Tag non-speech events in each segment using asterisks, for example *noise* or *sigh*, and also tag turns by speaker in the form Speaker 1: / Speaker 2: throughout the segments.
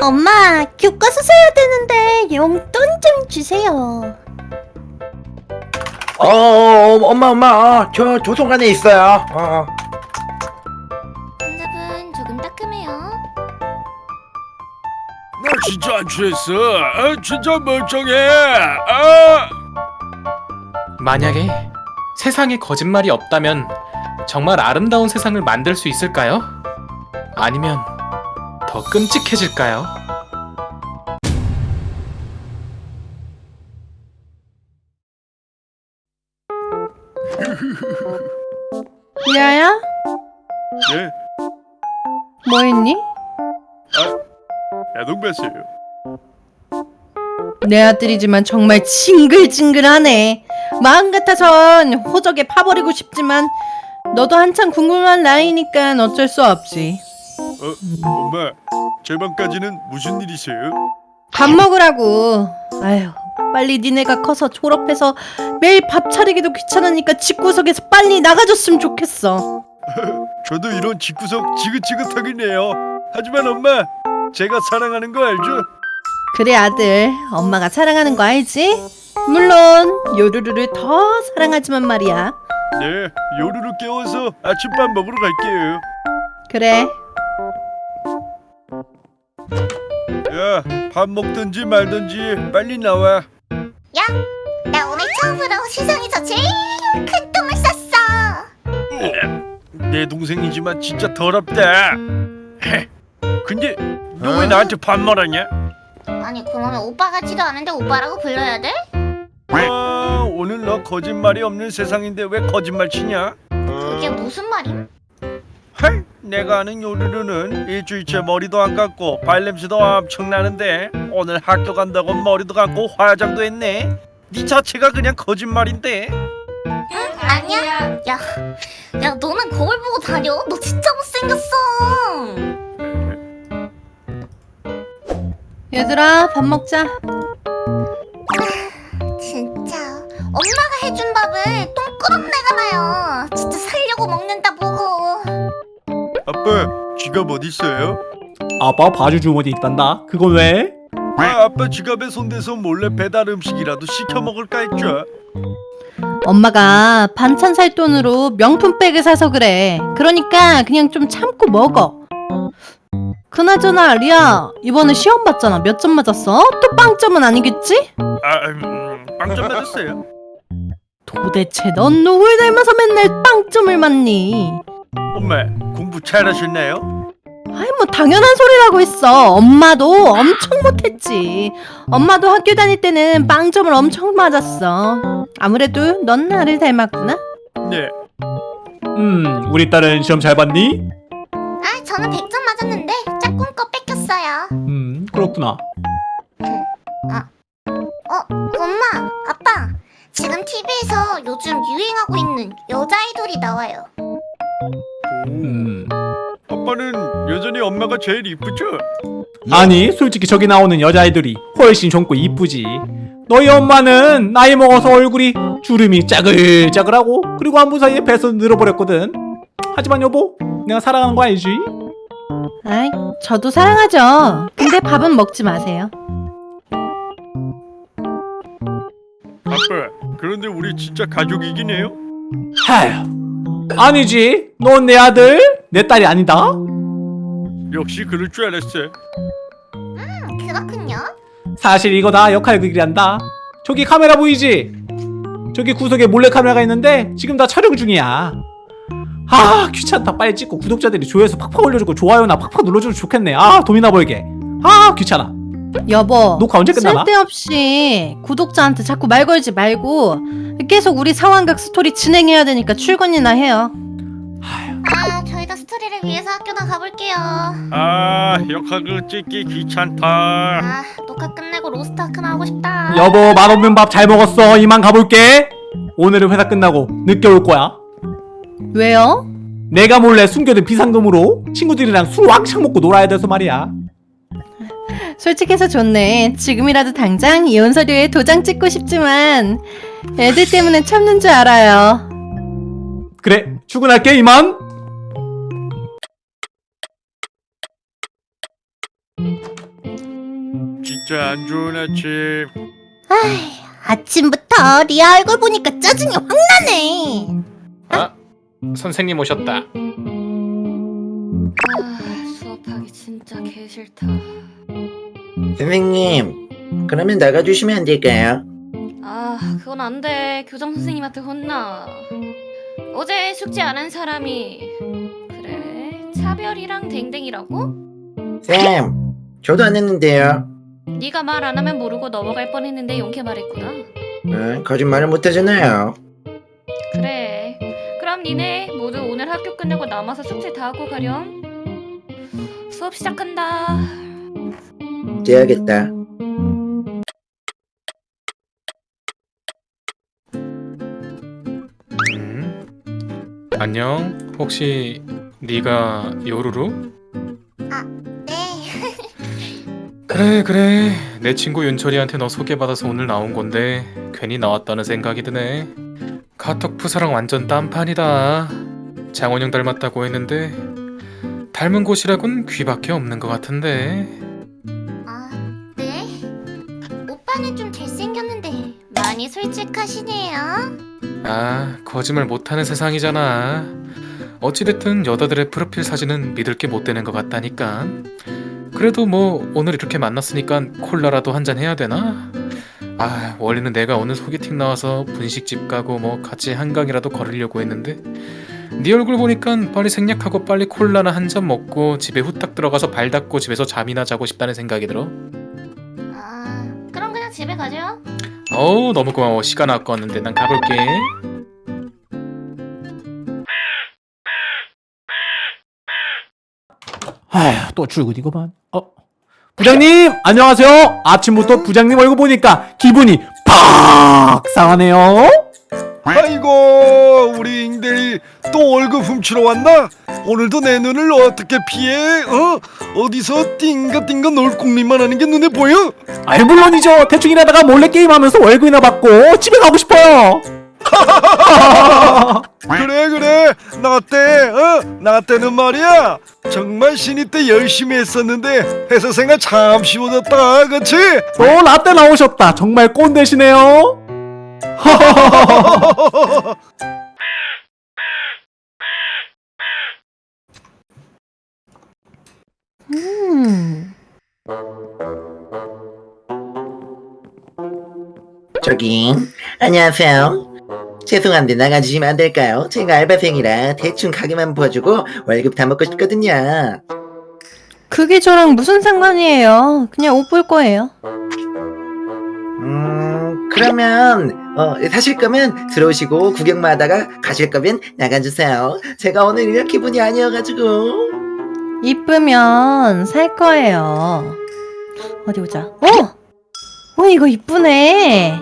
Speaker 1: 엄마, 교과서 사야 되는데 용돈 좀 주세요.
Speaker 2: 어, 어, 어, 엄마, 엄마, 어, 저 조성관에 있어요. 어.
Speaker 1: 환자분 조금 따끔해요.
Speaker 3: 나 진짜 안 취했어. 아, 진짜 멀쩡해. 아!
Speaker 4: 만약에 세상에 거짓말이 없다면 정말 아름다운 세상을 만들 수 있을까요? 아니면 더 끔찍해질까요?
Speaker 5: 리아야?
Speaker 3: 네,
Speaker 5: 뭐 했니?
Speaker 3: 야동봤어요.
Speaker 5: 내 아들이지만 정말 징글징글하네. 마음 같아선 호적에 파버리고 싶지만 너도 한참 궁금한 나이니까 어쩔 수 없지.
Speaker 3: 어, 엄마, 제 방까지는 무슨 일이세요?
Speaker 5: 밥 먹으라고. 아휴, 빨리 니네가 커서 졸업해서 매일 밥 차리기도 귀찮으니까 집구석에서 빨리 나가줬으면 좋겠어. *laughs*
Speaker 3: 저도 이런 집구석 지긋지긋하긴 해요. 하지만 엄마, 제가 사랑하는 거 알죠?
Speaker 5: 그래 아들, 엄마가 사랑하는 거 알지? 물론 요루루를 더 사랑하지만 말이야.
Speaker 3: 네, 요루루 깨워서 아침밥 먹으러 갈게요.
Speaker 5: 그래,
Speaker 3: 야, 밥 먹든지 말든지 빨리 나와.
Speaker 1: 야, 나 오늘 처음으로 세상에서 제일 큰 똥을 쌌어.
Speaker 3: 내 동생이지만 진짜 더럽다. 헤, 근데 너 왜 나한테 반말하냐?
Speaker 1: 아니 그러면 오빠 같지도 않은데 오빠라고 불러야 돼?
Speaker 3: 아, 오늘 너 거짓말이 없는 세상인데 왜 거짓말 치냐?
Speaker 1: 그게 무슨 말임?
Speaker 3: 헐, 내가 아는 요루루는 일주일째 머리도 안 감고 발냄새도 엄청 나는데 오늘 학교 간다고 머리도 감고 화장도 했네. 네 자체가 그냥 거짓말인데.
Speaker 1: 응? 아니야. 야, 야 너는 거울 보고 다녀. 너 진짜 못생겼어.
Speaker 5: 얘들아 밥 먹자.
Speaker 1: 진짜 엄마가 해준 밥을 똥꾸렁내가 나요.
Speaker 3: 아빠, 지갑 어디 있어요?
Speaker 6: 아빠 바주 주머니 있단다. 그건 왜?
Speaker 3: 아, 아빠 지갑에 손대서 몰래 배달 음식이라도 시켜 먹을까 했죠.
Speaker 5: 엄마가 반찬 살 돈으로 명품 백을 사서 그래. 그러니까 그냥 좀 참고 먹어. 그나저나 리아 이번에 시험 봤잖아. 몇 점 맞았어? 또 빵점은 아니겠지?
Speaker 3: 아, 음, 빵점 맞았어요.
Speaker 5: 도대체 넌 누굴 닮아서 맨날 빵점을 맞니?
Speaker 3: 엄마, 공부 잘하셨나요?
Speaker 5: 아이 뭐 당연한 소리라고 했어. 엄마도 엄청 못했지. 엄마도 학교 다닐 때는 빵점을 엄청 맞았어. 아무래도 넌 나를 닮았구나.
Speaker 3: 네.
Speaker 6: 음, 우리 딸은 시험 잘 봤니?
Speaker 1: 아, 저는 100점 맞았는데 짝꿍 거 뺏겼어요.
Speaker 6: 음, 그렇구나.
Speaker 1: 어, 엄마, 아빠. 지금 TV에서 요즘 유행하고 있는 여자 아이돌이 나와요.
Speaker 6: 음.
Speaker 3: 아빠는 여전히 엄마가 제일 이쁘죠?
Speaker 6: 아니, 솔직히 저기 나오는 여자아이들이 훨씬 젊고 이쁘지. 너희 엄마는 나이 먹어서 얼굴이 주름이 짜글짜글하고 그리고 안부 사이에 배서 늘어버렸거든. 하지만 여보, 내가 사랑하는 거 알지?
Speaker 5: 아이, 저도 사랑하죠. 근데 밥은 먹지 마세요.
Speaker 3: 아빠, 그런데 우리 진짜 가족이긴 해요?
Speaker 6: 하휴. 아니지. 넌 내 아들, 내 딸이 아니다.
Speaker 3: 역시 그럴 줄 알았어요.
Speaker 1: 음, 그렇군요.
Speaker 6: 사실 이거 다 역할극이란다. 저기 카메라 보이지? 저기 구석에 몰래 카메라가 있는데 지금 다 촬영 중이야. 아 귀찮다 빨리 찍고 구독자들이 조회수 팍팍 올려주고 좋아요나 팍팍 눌러주면 좋겠네. 아 돈이나 벌게. 아 귀찮아.
Speaker 5: 여보,
Speaker 6: 녹화 언제 끝나나?
Speaker 5: 쓸데없이 구독자한테 자꾸 말 걸지 말고 계속 우리 상황극 스토리 진행해야 되니까 출근이나 해요.
Speaker 1: 아, 저희도 스토리를 위해서 학교나 가볼게요.
Speaker 3: 아, 역학을 찍기 귀찮다.
Speaker 1: 아, 녹화 끝내고 로스트아크나 하고 싶다.
Speaker 6: 여보 맛없는 밥 잘 먹었어. 이만 가볼게. 오늘은 회사 끝나고 늦게 올 거야.
Speaker 5: 왜요?
Speaker 6: 내가 몰래 숨겨둔 비상금으로 친구들이랑 술 왕창 먹고 놀아야 돼서 말이야.
Speaker 5: 솔직해서 좋네. 지금이라도 당장 이혼 서류에 도장 찍고 싶지만 애들 때문에 참는 줄 알아요.
Speaker 6: 그래 출근할게 이만.
Speaker 3: 진짜 안 좋은 아침.
Speaker 1: 아이, 아침부터 리아 얼굴 보니까 짜증이 확 나네.
Speaker 4: 아, 선생님 오셨다.
Speaker 7: 아, 수업하기 진짜 개 싫다.
Speaker 2: 선생님, 그러면 나가주시면 안 될까요?
Speaker 7: 아, 그건 안 돼. 교장 선생님한테 혼나. 어제 숙제 안 한 사람이 그래 차별이랑 댕댕이라고?
Speaker 2: 쌤, 저도 안 했는데요.
Speaker 7: 네가 말 안 하면 모르고 넘어갈 뻔했는데 용케 말했구나.
Speaker 2: 어, 거짓말을 못 하잖아요.
Speaker 7: 그래. 그럼 니네 모두 오늘 학교 끝내고 남아서 숙제 다 하고 가렴. 수업 시작한다.
Speaker 2: 째야겠다.
Speaker 4: 음. 안녕. 혹시 네가 요루루?
Speaker 1: 네. *laughs*
Speaker 4: 그래 그래. 내 친구 윤철이한테 너 소개받아서 오늘 나온 건데 괜히 나왔다는 생각이 드네. 카톡 푸사랑 완전 딴판이다. 장원영 닮았다고 했는데 닮은 곳이라곤 귀밖에 없는 것 같은데.
Speaker 1: 오빠는 좀 잘생겼는데 많이 솔직하시네요.
Speaker 4: 아, 거짓말 못하는 세상이잖아. 어찌됐든 여자들의 프로필 사진은 믿을 게 못 되는 것 같다니까. 그래도 뭐 오늘 이렇게 만났으니까 콜라라도 한 잔 해야 되나? 아, 원래는 내가 오늘 소개팅 나와서 분식집 가고 뭐 같이 한강이라도 걸으려고 했는데 네 얼굴 보니까 빨리 생략하고 빨리 콜라나 한 잔 먹고 집에 후딱 들어가서 발 닦고 집에서 잠이나 자고 싶다는 생각이 들어.
Speaker 1: 집에 가죠.
Speaker 4: 어우, 너무 고마워. 시간 아까웠는데 난 가볼게.
Speaker 6: 아휴 또 출근이구만 어 부장님 안녕하세요 아침부터 부장님 얼굴 보니까 기분이 팍 상하네요
Speaker 3: 아이고 우리 잉대리 또 월급 훔치러 왔나? 오늘도 내 눈을 어떻게 피해? 어? 어디서 띵가띵가 놀궁리만 하는 게 눈에 보여?
Speaker 6: 아이 물론이죠 대충 일하다가 몰래 게임하면서 월급이나 받고 집에 가고 싶어요 *laughs*
Speaker 3: 그래 그래 나때 어? 나 때는 말이야 정말 신입 때 열심히 했었는데 회사 생활 참 쉬워졌다 그치?
Speaker 6: 또 라떼 나오셨다 정말 꼰대시네요
Speaker 5: 음. *laughs*
Speaker 2: 저기, 안녕하세요. 죄송한데 나가주시면 안 될까요? 제가 알바생이라 대충 가게만 봐주고 월급 다 먹고 싶거든요.
Speaker 5: 그게 저랑 무슨 상관이에요? 그냥 옷 볼 거예요.
Speaker 2: 음, 그러면 어, 사실 거면 들어오시고 구경만 하다가 가실 거면 나가주세요. 제가 오늘 이럴 기분이 아니어가지고.
Speaker 5: 이쁘면 살 거예요. 어디 보자. 어! 어, 이거 이쁘네.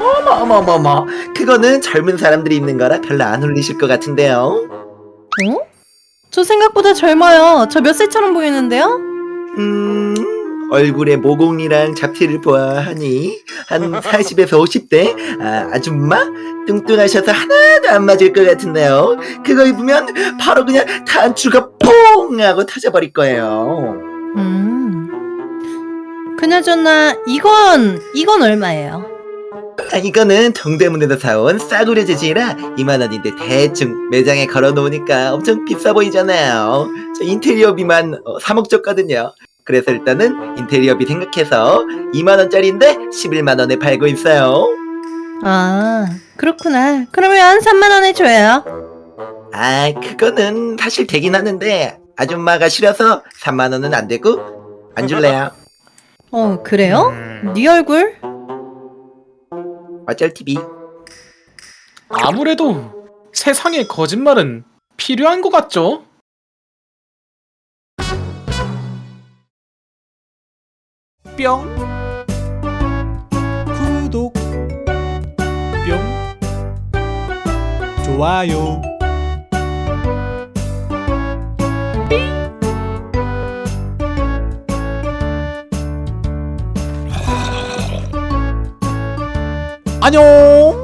Speaker 2: 어머 어머 어머 그거는 젊은 사람들이 입는 거라 별로 안 어울리실 것 같은데요.
Speaker 5: 어? 저 생각보다 젊어요. 저 몇 살처럼 보이는데요?
Speaker 2: 음, 얼굴에 모공이랑 잡티를 보아하니 한 40에서 50대 아, 아줌마 뚱뚱하셔서 하나도 안 맞을 것 같은데요. 그거 입으면 바로 그냥 단추가 퐁 하고 터져버릴 거예요.
Speaker 5: 음. 그나저나 이건 이건 얼마예요?
Speaker 2: 아, 이거는 동대문에서 사온 싸구려 재질이라 2만 원인데 대충 매장에 걸어놓으니까 엄청 비싸 보이잖아요. 저 인테리어비만 어, 3억 줬거든요. 그래서 일단은 인테리어비 생각해서 2만 원짜리인데 11만 원에 팔고 있어요.
Speaker 5: 아, 그렇구나. 그러면 3만 원에 줘요.
Speaker 2: 아, 그거는 사실 되긴 하는데 아줌마가 싫어서 3만 원은 안 되고 안 줄래요?
Speaker 5: 어, 그래요?
Speaker 4: 음,
Speaker 5: 네 얼굴?
Speaker 2: 어쩔 TV.
Speaker 4: 아무래도 세상에 거짓말은 필요한 것 같죠?
Speaker 6: 뿅 구독 뿅 좋아요. 안녕